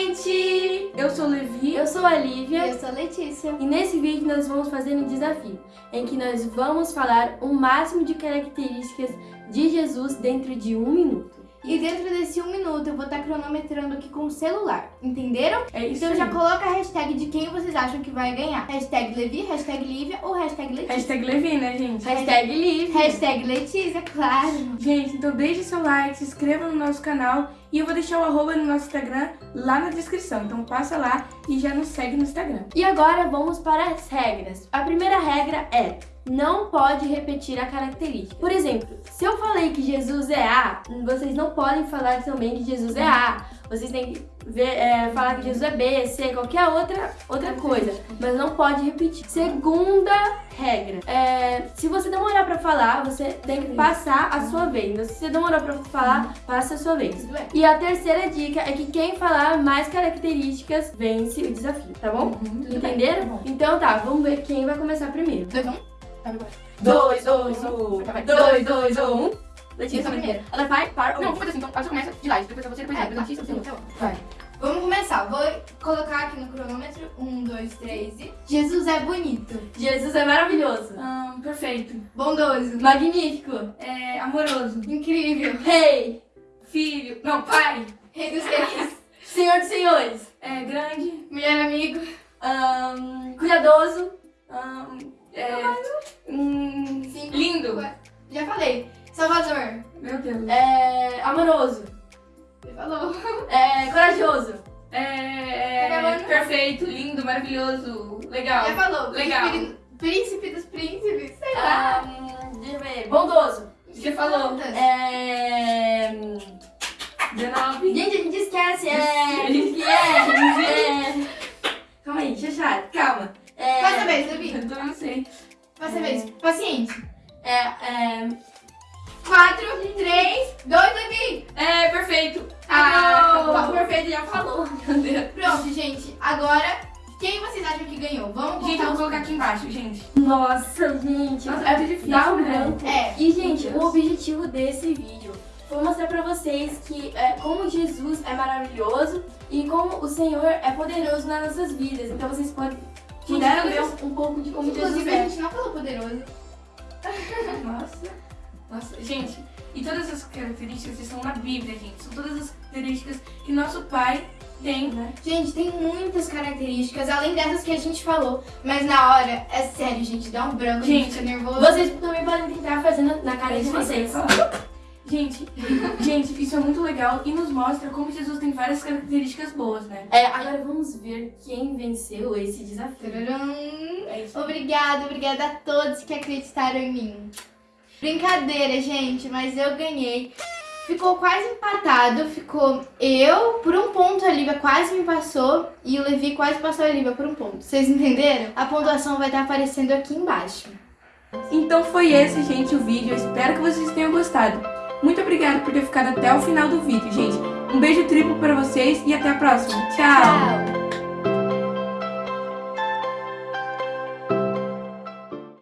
gente! Eu sou Levi. Eu sou a Lívia. Eu sou a Letícia. E nesse vídeo nós vamos fazer um desafio, em que nós vamos falar o máximo de características de Jesus dentro de um minuto. E dentro desse um minuto eu vou estar cronometrando aqui com o celular, entenderam? É isso Então já coloca a hashtag de quem vocês acham que vai ganhar. Hashtag Levi, hashtag Lívia ou hashtag Letícia. Hashtag Levi, né, gente? Hashtag livre. Hashtag Letícia, claro. Gente, então deixe seu like, se inscreva no nosso canal e eu vou deixar o arroba no nosso Instagram lá na descrição. Então passa lá e já nos segue no Instagram. E agora vamos para as regras. A primeira regra é não pode repetir a característica. Por exemplo, se eu falei que Jesus é A, vocês não podem falar também que Jesus é A. Vocês têm que ver, é, falar que Jesus é B, C, qualquer outra, outra coisa. Mas não pode repetir. Segunda regra. É, se você demorar pra falar, você tem que passar a sua vez. Então, se você demorou pra falar, passa a sua vez. E a terceira dica é que quem falar mais características vence o desafio, tá bom? Entenderam? Tá. Então tá, vamos ver quem vai começar primeiro. Dois, um. Tá. Dois, dois, um. Tá. Dois, dois, um. Eu Letícia primeira. Ela vai para Não, vamos fazer assim, então você começa de lá, depois você, depois É, eu, depois Letícia, depois eu. tá bom. Vai. Vamos começar. Vou colocar aqui no cronômetro. Um, dois, três e... Jesus é bonito. Jesus é maravilhoso. Ah, perfeito. Bondoso. Magnífico. É amoroso. Incrível. Rei. Filho. Não, pai. Rei dos reis. Senhor dos senhores. É grande. Melhor amigo. Ahn, cuidadoso. Ah, é. hum, Cinco. lindo. Já falei. Salvador. Meu Deus. É, amoroso. Você falou. É, corajoso. É, é acabando. perfeito, lindo, maravilhoso, legal. Já falou. Legal. Príncipe, dos príncipes. Sei lá. Ahn, deixa eu ver. Bondoso. Você falou. É... 19. Gente, a gente esquece. É... que é? é... Calma aí, Xaxá, calma. É... Passa a vez, Levi. Eu não sei. Passa a vez. Paciente. É, é... Quatro, três, dois, Levi. É perfeito. Ah, Ah, o perfeito já falou. Meu Deus. Pronto, gente. Agora, quem vocês acham que ganhou? Vamos Gente, vou colocar aqui embaixo, gente. Nossa, gente. Nossa, é difícil, dá um né? branco. É. E, gente, o objetivo desse vídeo foi mostrar pra vocês que é, como Jesus é maravilhoso e como o Senhor é poderoso nas nossas vidas. Então vocês podem puderam ver um, pouco de como Jesus Inclusive, a é. gente não falou poderoso. Nossa. Nossa, gente, e todas essas características estão na Bíblia, gente. São todas as características que nosso pai tem, né? Gente, tem muitas características, além dessas que a gente falou. Mas na hora, é sério, gente, dá um branco, gente fica nervoso. Vocês também podem tentar fazer na, cara de vocês. Gente, gente, isso é muito legal e nos mostra como Jesus tem várias características boas, né? É, agora vamos ver quem venceu esse desafio. É isso. Obrigada, obrigada a todos que acreditaram em mim. Brincadeira, gente, mas eu ganhei. Ficou quase empatado, ficou eu por um ponto, a Lívia quase me passou e o Levi quase passou a Lívia por um ponto. Vocês entenderam? A pontuação vai estar aparecendo aqui embaixo. Então foi esse, gente, o vídeo. Eu espero que vocês tenham gostado. Muito obrigada por ter ficado até o final do vídeo, gente. Um beijo triplo pra vocês e até a próxima. Tchau! Tchau!